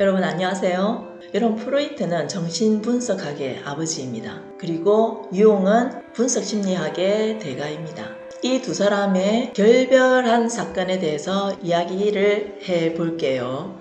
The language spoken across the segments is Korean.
여러분 안녕하세요. 여러분 프로이트는 정신분석학의 아버지입니다. 그리고 유용은 분석심리학의 대가입니다. 이 두 사람의 결별한 사건에 대해서 이야기를 해 볼게요.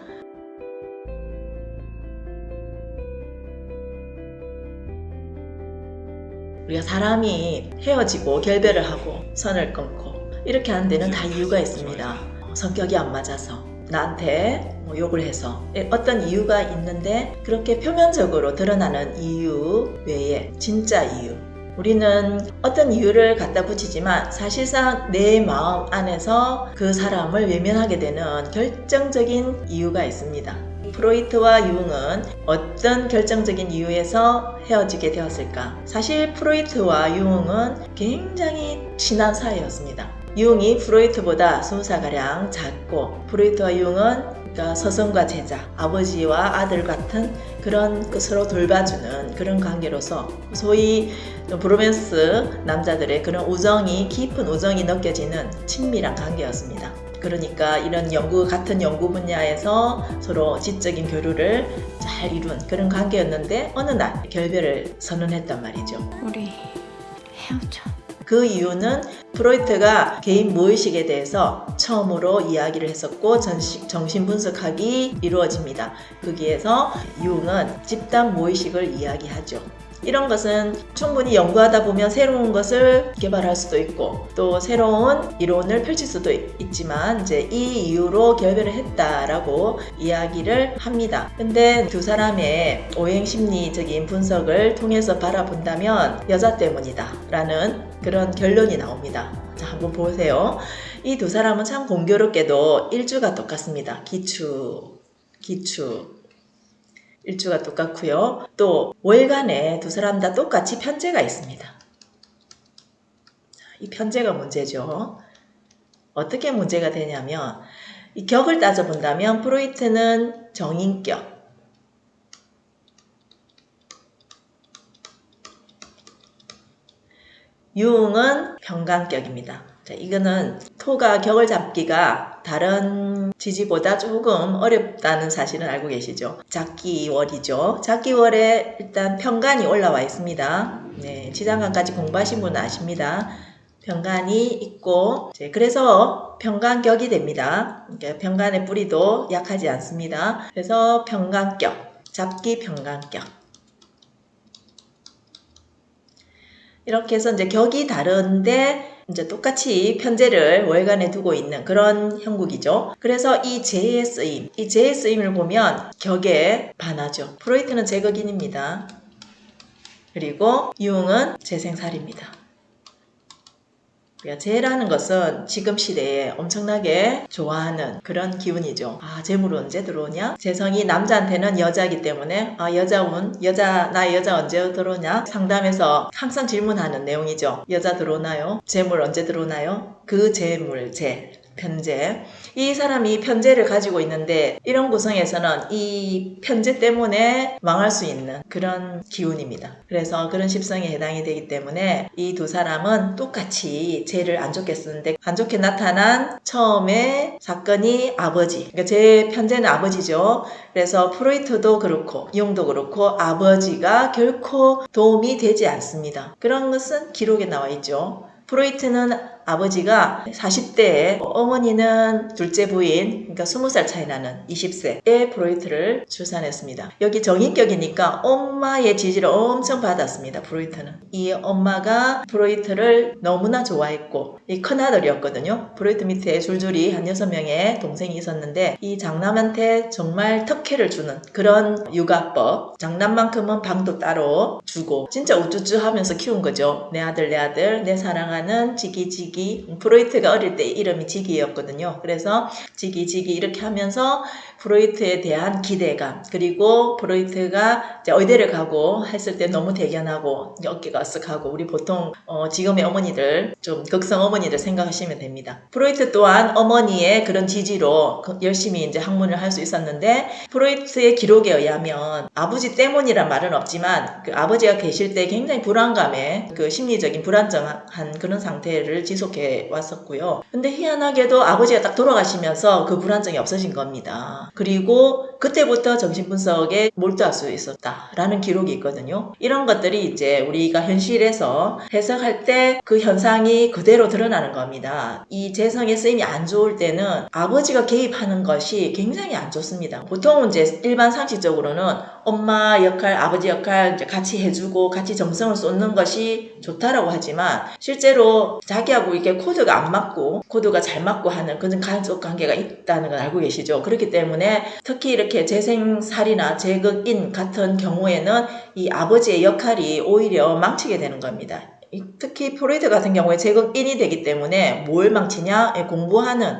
우리가 사람이 헤어지고 결별을 하고 선을 끊고 이렇게 하는 데는 다 이유가 있습니다. 성격이 안 맞아서 나한테 뭐 욕을 해서 어떤 이유가 있는데 그렇게 표면적으로 드러나는 이유 외에 진짜 이유 우리는 어떤 이유를 갖다 붙이지만 사실상 내 마음 안에서 그 사람을 외면하게 되는 결정적인 이유가 있습니다. 프로이트와 융은 어떤 결정적인 이유에서 헤어지게 되었을까? 사실 프로이트와 융은 굉장히 친한 사이였습니다. 융이 프로이트보다 20살가량 작고 프로이트와 융은 그러니까 서성과 제자, 아버지와 아들 같은 그런 그 서로 돌봐주는 그런 관계로서 소위 브로맨스 남자들의 그런 우정이 깊은 우정이 느껴지는 친밀한 관계였습니다. 그러니까 이런 연구 같은 연구 분야에서 서로 지적인 교류를 잘 이룬 그런 관계였는데 어느 날 결별을 선언했단 말이죠. 우리 헤어져. 그 이유는 프로이트가 개인 무의식에 대해서 처음으로 이야기를 했었고 정신 분석학이 이루어집니다. 거기에서 융은 집단 무의식을 이야기하죠. 이런 것은 충분히 연구하다 보면 새로운 것을 개발할 수도 있고 또 새로운 이론을 펼칠 수도 있지만 이제 이 이유로 결별을 했다라고 이야기를 합니다. 근데 두 사람의 오행 심리적인 분석을 통해서 바라본다면 여자 때문이다 라는 그런 결론이 나옵니다. 자, 한번 보세요. 이 두 사람은 참 공교롭게도 일주가 똑같습니다. 기추, 기추. 일주가 똑같고요. 또 월간에 두 사람 다 똑같이 편제가 있습니다. 이 편제가 문제죠. 어떻게 문제가 되냐면 이 격을 따져본다면 프로이트는 정인격, 융은 평강격입니다. 자, 이거는 토가 격을 잡기가 다른 지지보다 조금 어렵다는 사실은 알고 계시죠? 작기월이죠. 작기월에 일단 평간이 올라와 있습니다. 네, 지장간까지 공부하신 분은 아십니다. 평간이 있고 그래서 평간격이 됩니다. 그러니까 평간의 뿌리도 약하지 않습니다. 그래서 평간격, 잡기 평간격 이렇게 해서 이제 격이 다른데 이제 똑같이 편제를 월간에 두고 있는 그런 형국이죠. 그래서 이 제의 쓰임, 이 제의 쓰임을 보면 격에 반하죠. 프로이트는 제거인입니다. 그리고 융은 재생살입니다. 재라는 것은 지금 시대에 엄청나게 좋아하는 그런 기운이죠. 아, 재물 언제 들어오냐? 재성이 남자한테는 여자이기 때문에 아, 여자 운, 여자, 나 여자 언제 들어오냐? 상담에서 항상 질문하는 내용이죠. 여자 들어오나요? 재물 언제 들어오나요? 그 재물, 재. 편제. 이 사람이 편제를 가지고 있는데 이런 구성에서는 이 편제 때문에 망할 수 있는 그런 기운입니다. 그래서 그런 십성에 해당이 되기 때문에 이 두 사람은 똑같이 죄를 안 좋게 쓰는데 안 좋게 나타난 처음에 사건이 아버지. 그러니까 제 편제는 아버지죠. 그래서 프로이트도 그렇고 융도 그렇고 아버지가 결코 도움이 되지 않습니다. 그런 것은 기록에 나와 있죠. 프로이트는 아버지가 40대에 어머니는 둘째 부인 그러니까 20살 차이 나는 20세의 프로이트를 출산했습니다. 여기 정인격이니까 엄마의 지지를 엄청 받았습니다. 프로이트는. 이 엄마가 프로이트를 너무나 좋아했고 이 큰아들이었거든요. 프로이트 밑에 줄줄이 한 6명의 동생이 있었는데 이 장남한테 정말 특혜를 주는 그런 육아법 장남만큼은 방도 따로 주고 진짜 우쭈쭈 하면서 키운 거죠. 내 아들 내 아들 내 사랑하는 지기지기 지기 프로이트가 어릴 때 이름이 지기였거든요. 그래서 지기 지기 이렇게 하면서 프로이트에 대한 기대감 그리고 프로이트가 이제 의대를 가고 했을 때 너무 대견하고 어깨가 으쓱하고 우리 보통 어 지금의 어머니들 좀 극성 어머니들 생각하시면 됩니다. 프로이트 또한 어머니의 그런 지지로 그 열심히 이제 학문을 할 수 있었는데 프로이트의 기록에 의하면 아버지 때문이란 말은 없지만 그 아버지가 계실 때 굉장히 불안감에 그 심리적인 불안정한 그런 상태를 지속 계속해 왔었고요. 근데 희한하게도 아버지가 딱 돌아가시면서 그 불안정이 없어진 겁니다. 그리고 그때부터 정신분석에 몰두할 수 있었다라는 기록이 있거든요. 이런 것들이 이제 우리가 현실에서 해석할 때 그 현상이 그대로 드러나는 겁니다. 이 재성의 쓰임이 안 좋을 때는 아버지가 개입하는 것이 굉장히 안 좋습니다. 보통은 이제 일반 상식적으로는 엄마 역할, 아버지 역할 같이 해주고 같이 정성을 쏟는 것이 좋다라고 하지만 실제로 자기하고 이게 코드가 안 맞고 코드가 잘 맞고 하는 그런 가족 관계가 있다는 걸 알고 계시죠. 그렇기 때문에 특히 이렇게 재생살이나 재극인 같은 경우에는 이 아버지의 역할이 오히려 망치게 되는 겁니다. 이- 특히 프로이드 같은 경우에 재극인이 되기 때문에 뭘 망치냐? 예, 공부하는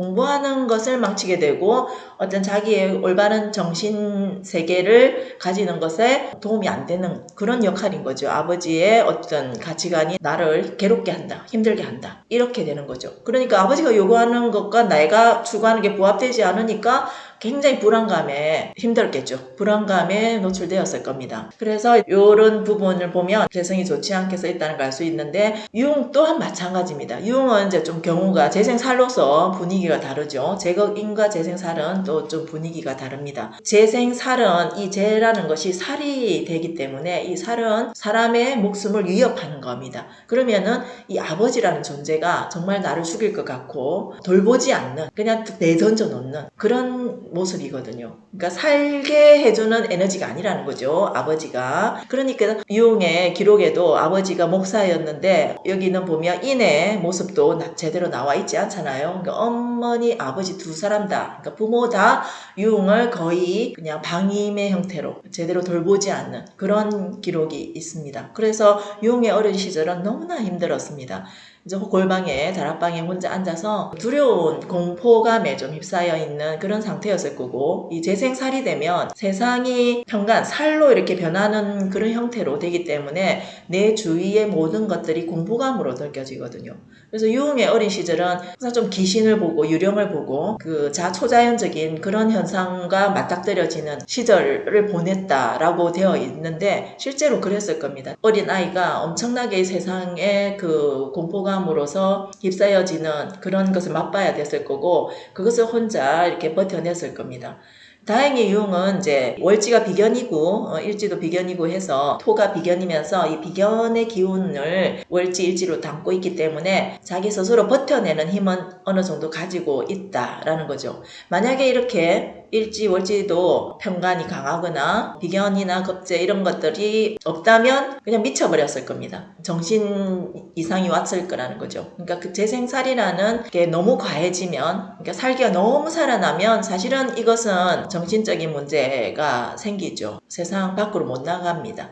공부하는 것을 망치게 되고 어떤 자기의 올바른 정신 세계를 가지는 것에 도움이 안 되는 그런 역할인 거죠. 아버지의 어떤 가치관이 나를 괴롭게 한다, 힘들게 한다. 이렇게 되는 거죠. 그러니까 아버지가 요구하는 것과 내가 추구하는 게 부합되지 않으니까 굉장히 불안감에 힘들었겠죠. 불안감에 노출되었을 겁니다. 그래서 이런 부분을 보면 재성이 좋지 않게 써 있다는 걸 알 수 있는데 유흥 또한 마찬가지입니다. 유흥은 이제 좀 경우가 재생살로서 분위기가 다르죠. 제거인과 재생살은 또 좀 분위기가 다릅니다. 재생살은 이 재라는 것이 살이 되기 때문에 이 살은 사람의 목숨을 위협하는 겁니다. 그러면은 이 아버지라는 존재가 정말 나를 죽일 것 같고 돌보지 않는 그냥 내던져 놓는 그런 모습이거든요. 그러니까 살게 해주는 에너지가 아니라는 거죠. 아버지가. 그러니까 유흥의 기록에도 아버지가 목사였는데 여기는 보면 인의 모습도 나- 제대로 나와 있지 않잖아요. 그러니까 어머니, 아버지 두 사람 다, 그러니까 부모 다 유흥을 거의 그냥 방임의 형태로 제대로 돌보지 않는 그런 기록이 있습니다. 그래서 유흥의 어린 시절은 너무나 힘들었습니다. 이제 골방에 다락방에 혼자 앉아서 두려운 공포감에 좀 휩싸여 있는 그런 상태였을 거고 이 재생살이 되면 세상이 현관 살로 이렇게 변하는 그런 형태로 되기 때문에 내 주위의 모든 것들이 공포감으로 느껴지거든요. 그래서 유흥의 어린 시절은 항상 좀 귀신을 보고 유령을 보고 그 자초자연적인 그런 현상과 맞닥뜨려지는 시절을 보냈다라고 되어 있는데 실제로 그랬을 겁니다. 어린 아이가 엄청나게 세상의 그 공포감 으로서 휩싸여지는 그런 것을 맛봐야 됐을 거고 그것을 혼자 이렇게 버텨냈을 겁니다. 다행히 유흥은 이제 월지가 비견이고 어, 일지도 비견이고 해서 토가 비견이면서 이 비견의 기운을 월지 일지로 담고 있기 때문에 자기 스스로 버텨내는 힘은 어느 정도 가지고 있다라는 거죠. 만약에 이렇게 일지 월지도 편간이 강하거나 비견이나 겁재 이런 것들이 없다면 그냥 미쳐버렸을 겁니다. 정신 이상이 왔을 거라는 거죠. 그러니까 그 재생살이라는 게 너무 과해지면 그러니까 살기가 너무 살아나면 사실은 이것은 정신적인 문제가 생기죠. 세상 밖으로 못 나갑니다.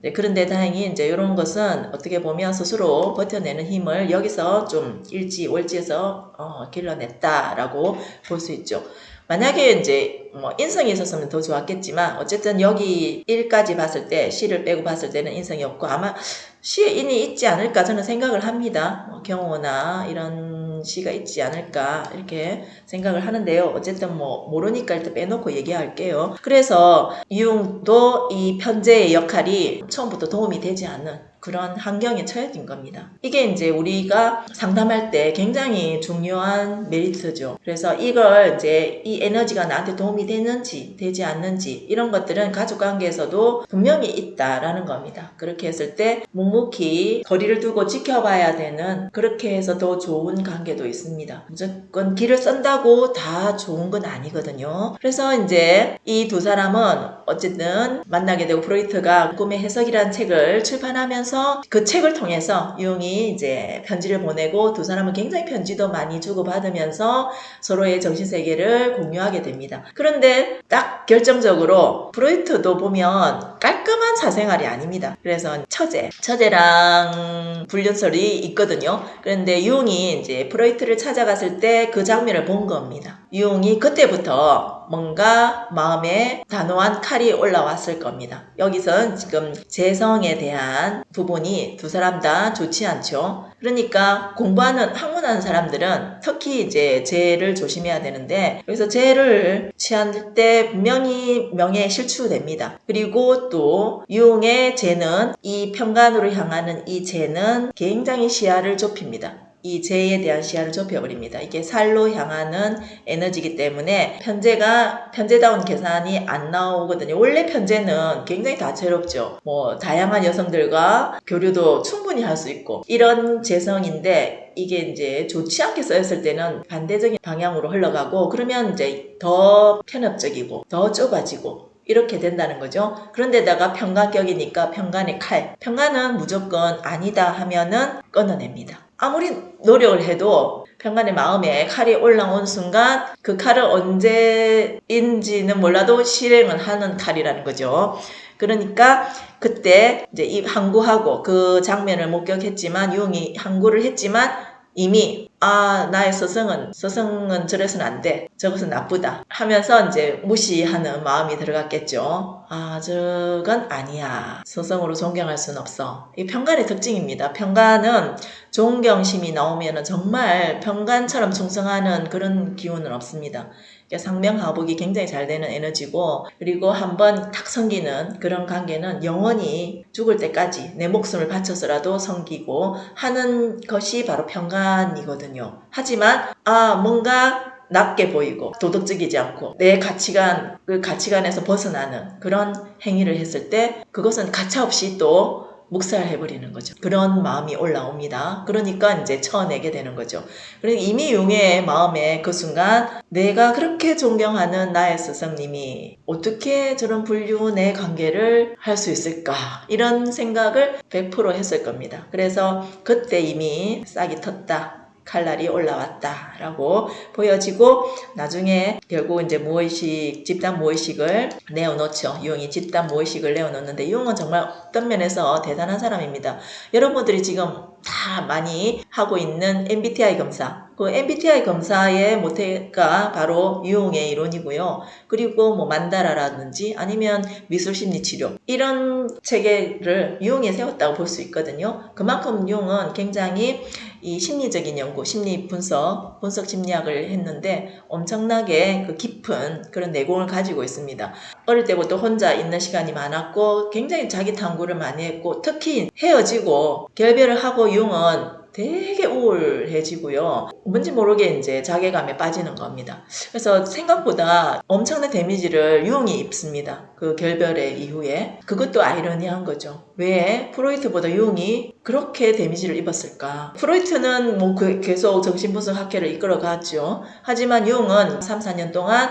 네, 그런데 다행히 이제 이런 것은 어떻게 보면 스스로 버텨내는 힘을 여기서 좀 일지 월지에서 어, 길러냈다라고 볼 수 있죠. 만약에 이제 뭐 인성이 있었으면 더 좋았겠지만 어쨌든 여기 1까지 봤을 때 시를 빼고 봤을 때는 인성이 없고 아마 시에 인이 있지 않을까 저는 생각을 합니다. 뭐 경호나 이런 시가 있지 않을까 이렇게 생각을 하는데요. 어쨌든 뭐 모르니까 일단 빼놓고 얘기할게요. 그래서 이용도 이 편제의 역할이 처음부터 도움이 되지 않는 그런 환경에 처해진 겁니다. 이게 이제 우리가 상담할 때 굉장히 중요한 메리트죠. 그래서 이걸 이제 이 에너지가 나한테 도움이 되는지 되지 않는지 이런 것들은 가족 관계에서도 분명히 있다라는 겁니다. 그렇게 했을 때 묵묵히 거리를 두고 지켜봐야 되는 그렇게 해서 더 좋은 관계도 있습니다. 무조건 길을 쓴다고 다 좋은 건 아니거든요. 그래서 이제 이 두 사람은 어쨌든 만나게 되고 프로이트가 꿈의 해석이라는 책을 출판하면서 그 책을 통해서 유용이 이제 편지를 보내고 두 사람은 굉장히 편지도 많이 주고받으면서 서로의 정신세계를 공유하게 됩니다. 그런데 딱 결정적으로 프로이트도 보면 깔끔한 사생활이 아닙니다. 그래서 처제, 처제랑 불륜설이 있거든요. 그런데 유용이 이제 프로이트를 찾아갔을 때 그 장면을 본 겁니다. 유용이 그때부터 뭔가 마음에 단호한 칼이 올라왔을 겁니다. 여기선 지금 재성에 대한 부분이 두 사람 다 좋지 않죠. 그러니까 공부하는 학문하는 사람들은 특히 이제 재를 조심해야 되는데 여기서 재를 취할 때 분명히 명예에 실추됩니다. 그리고 또 유용의 재는 이 평간으로 향하는 이 재는 굉장히 시야를 좁힙니다. 이 재에 대한 시야를 좁혀버립니다. 이게 살로 향하는 에너지이기 때문에 편제가 편제다운 계산이 안 나오거든요. 원래 편제는 굉장히 다채롭죠. 뭐 다양한 여성들과 교류도 충분히 할 수 있고 이런 재성인데 이게 이제 좋지 않게 쓰였을 때는 반대적인 방향으로 흘러가고 그러면 이제 더 편협적이고 더 좁아지고 이렇게 된다는 거죠. 그런데다가 평간격이니까 평간의 칼. 평간은 무조건 아니다 하면은 끊어냅니다. 아무리 노력을 해도 평간의 마음에 칼이 올라온 순간 그 칼을 언제인지는 몰라도 실행을 하는 칼이라는 거죠. 그러니까 그때 이제 이 항구하고 그 장면을 목격했지만 유흥이 항구를 했지만 이미 아 나의 서성은 서성은 저래서는 안 돼. 저것은 나쁘다. 하면서 이제 무시하는 마음이 들어갔겠죠. 아 저건 아니야. 서성으로 존경할 수는 없어. 이 평간의 특징입니다. 평간은 존경심이 나오면은 정말 평간처럼 충성하는 그런 기운은 없습니다. 상명 하복이 굉장히 잘 되는 에너지고 그리고 한번 탁 성기는 그런 관계는 영원히 죽을 때까지 내 목숨을 바쳐서라도 성기고 하는 것이 바로 평간이거든요. 하지만 아 뭔가 낮게 보이고 도덕적이지 않고 내 가치관 그 가치관에서 벗어나는 그런 행위를 했을 때 그것은 가차없이 또 묵살해버리는 거죠. 그런 마음이 올라옵니다. 그러니까 이제 쳐내게 되는 거죠. 그러니까 이미 용의 마음에 그 순간 내가 그렇게 존경하는 나의 스승님이 어떻게 저런 불륜의 관계를 할 수 있을까 이런 생각을 100% 했을 겁니다. 그래서 그때 이미 싹이 텄다. 칼날이 올라왔다라고 보여지고 나중에 결국 이제 무의식 집단 무의식을 내어놓죠. 유흥이 집단 무의식을 내어놓는데 유흥은 정말 어떤 면에서 대단한 사람입니다. 여러분들이 지금 다 많이 하고 있는 MBTI 검사 그 MBTI 검사의 모태가 바로 유흥의 이론이고요. 그리고 뭐 만다라라든지 아니면 미술심리치료 이런 체계를 유흥에 세웠다고 볼 수 있거든요. 그만큼 유흥은 굉장히 이 심리적인 연구, 심리 분석, 분석 심리학을 했는데 엄청나게 그 깊은 그런 내공을 가지고 있습니다. 어릴 때부터 혼자 있는 시간이 많았고 굉장히 자기 탐구를 많이 했고 특히 헤어지고 결별을 하고 융은 되게 우울해지고요. 뭔지 모르게 이제 자괴감에 빠지는 겁니다. 그래서 생각보다 엄청난 데미지를 유흥이 입습니다. 그 결별의 이후에. 그것도 아이러니한 거죠. 왜 프로이트보다 유흥이 그렇게 데미지를 입었을까? 프로이트는 뭐그 계속 정신분석 학회를 이끌어갔죠. 하지만 유흥은 3, 4년 동안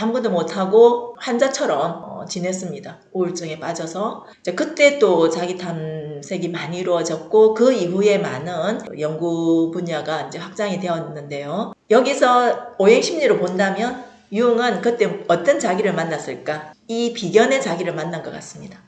아무것도 못하고 환자처럼 어, 지냈습니다. 우울증에 빠져서. 그때 또 자기 탐 색이 많이 이루어졌고 그 이후에 많은 연구 분야가 이제 확장이 되었는데요. 여기서 오행 심리로 본다면 유흥은 그때 어떤 자기를 만났을까? 이 비견의 자기를 만난 것 같습니다.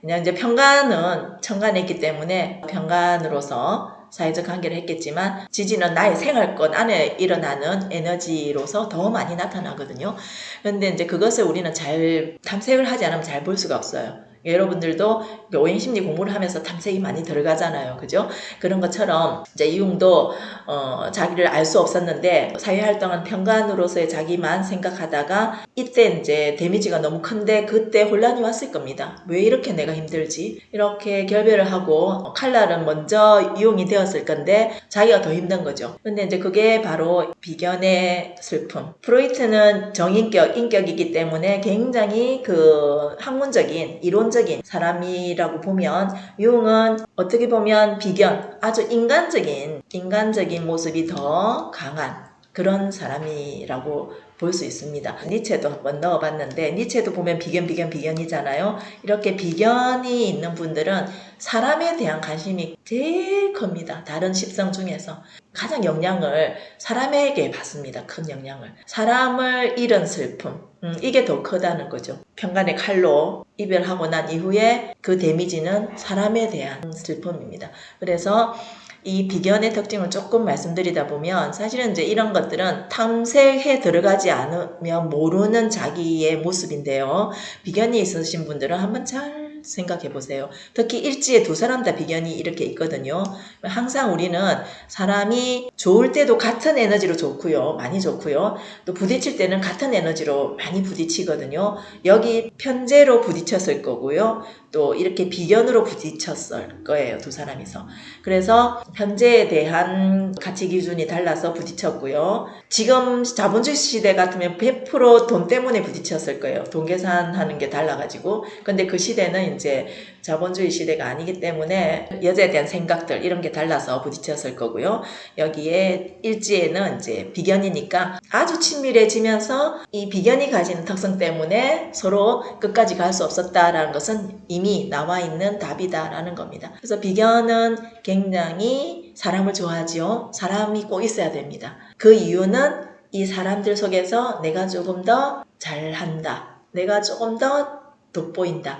그냥 이제 평간은 있기 때문에 평간으로서 사회적 관계를 했겠지만 지지는 나의 생활권 안에 일어나는 에너지로서 더 많이 나타나거든요. 그런데 이제 그것을 우리는 잘 탐색을 하지 않으면 잘 볼 수가 없어요. 여러분들도 오행 심리 공부를 하면서 탐색이 많이 들어가잖아요. 그죠? 그런 것처럼 이제 이용도 어, 자기를 알 수 없었는데 사회활동은 평간으로서의 자기만 생각하다가 이때 이제 데미지가 너무 큰데 그때 혼란이 왔을 겁니다. 왜 이렇게 내가 힘들지? 이렇게 결별을 하고 칼날은 먼저 이용이 되었을 건데 자기가 더 힘든 거죠. 근데 이제 그게 바로 비견의 슬픔. 프로이트는 정인격, 인격이기 때문에 굉장히 그 학문적인 이론 인간적인 사람이라고 보면 융은 어떻게 보면 비견 아주 인간적인 인간적인 모습이 더 강한 그런 사람이라고 볼 수 있습니다. 니체도 한번 넣어봤는데 니체도 보면 비견 비견 비견이잖아요. 이렇게 비견이 있는 분들은 사람에 대한 관심이 제일 큽니다. 다른 십성 중에서 가장 영향을 사람에게 받습니다. 큰 영향을. 사람을 잃은 슬픔 음, 이게 더 크다는 거죠. 평간의 칼로 이별하고 난 이후에 그 데미지는 사람에 대한 슬픔입니다. 그래서 이 비견의 특징을 조금 말씀드리다 보면 사실은 이제 이런 것들은 탐색해 들어가지 않으면 모르는 자기의 모습인데요. 비견이 있으신 분들은 한번 잘 생각해 보세요. 특히 일지에 두 사람 다 비견이 이렇게 있거든요. 항상 우리는 사람이 좋을 때도 같은 에너지로 좋고요. 많이 좋고요. 또 부딪힐 때는 같은 에너지로 많이 부딪히거든요. 여기 편제로 부딪혔을 거고요. 또 이렇게 비견으로 부딪혔을 거예요. 두 사람이서. 그래서 편제에 대한 가치 기준이 달라서 부딪혔고요. 지금 자본주의 시대 같으면 100%돈 때문에 부딪혔을 거예요. 돈 계산하는 게 달라가지고. 근데 그 시대는 이제 자본주의 시대가 아니기 때문에 여자에 대한 생각들 이런 게 달라서 부딪혔을 거고요. 여기에 일지에는 이제 비견이니까 아주 친밀해지면서 이 비견이 가진 특성 때문에 서로 끝까지 갈 수 없었다라는 것은 이미 나와 있는 답이다라는 겁니다. 그래서 비견은 굉장히 사람을 좋아하지요. 사람이 꼭 있어야 됩니다. 그 이유는 이 사람들 속에서 내가 조금 더 잘한다. 내가 조금 더 돋보인다.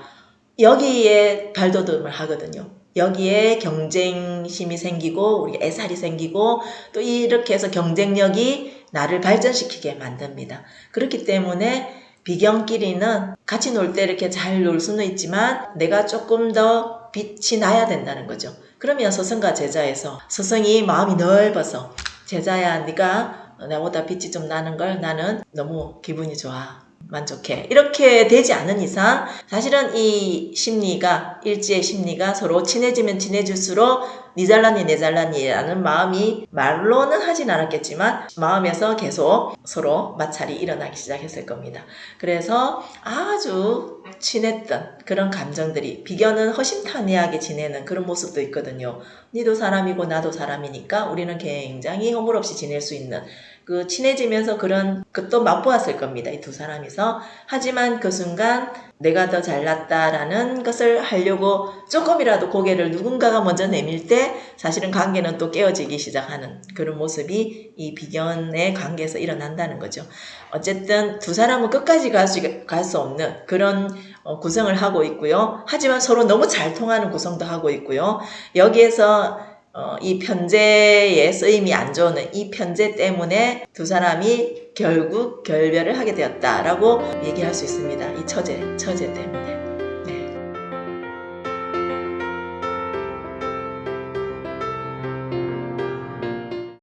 여기에 발돋움을 하거든요. 여기에 경쟁심이 생기고 우리 애살이 생기고 또 이렇게 해서 경쟁력이 나를 발전시키게 만듭니다. 그렇기 때문에 비경끼리는 같이 놀 때 이렇게 잘 놀 수는 있지만 내가 조금 더 빛이 나야 된다는 거죠. 그러면 스승과 제자에서 스승이 마음이 넓어서 제자야 네가 나보다 빛이 좀 나는 걸 나는 너무 기분이 좋아. 만족해. 이렇게 되지 않은 이상 사실은 이 심리가 일지의 심리가 서로 친해지면 친해질수록 니 잘라니 내 잘라니라는 마음이 말로는 하진 않았겠지만 마음에서 계속 서로 마찰이 일어나기 시작했을 겁니다. 그래서 아주 친했던 그런 감정들이 비견은 허심탄회하게 지내는 그런 모습도 있거든요. 니도 사람이고 나도 사람이니까 우리는 굉장히 허물없이 지낼 수 있는 그 친해지면서 그런 것도 맛보았을 겁니다. 이 두 사람이서. 하지만 그 순간 내가 더 잘났다라는 것을 하려고 조금이라도 고개를 누군가가 먼저 내밀 때 사실은 관계는 또 깨어지기 시작하는 그런 모습이 이 비견의 관계에서 일어난다는 거죠. 어쨌든 두 사람은 끝까지 갈수갈수 없는 그런 어, 구성을 하고 있고요. 하지만 서로 너무 잘 통하는 구성도 하고 있고요. 여기에서 어, 이 편제의 쓰임이 안 좋은 이 편제 때문에 두 사람이 결국 결별을 하게 되었다라고 얘기할 수 있습니다. 이 처제, 처제 때문에.